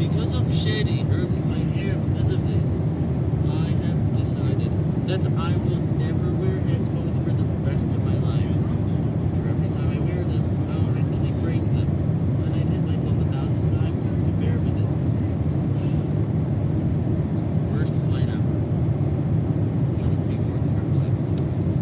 because of Shady hurting my hair because of this, I have decided that I will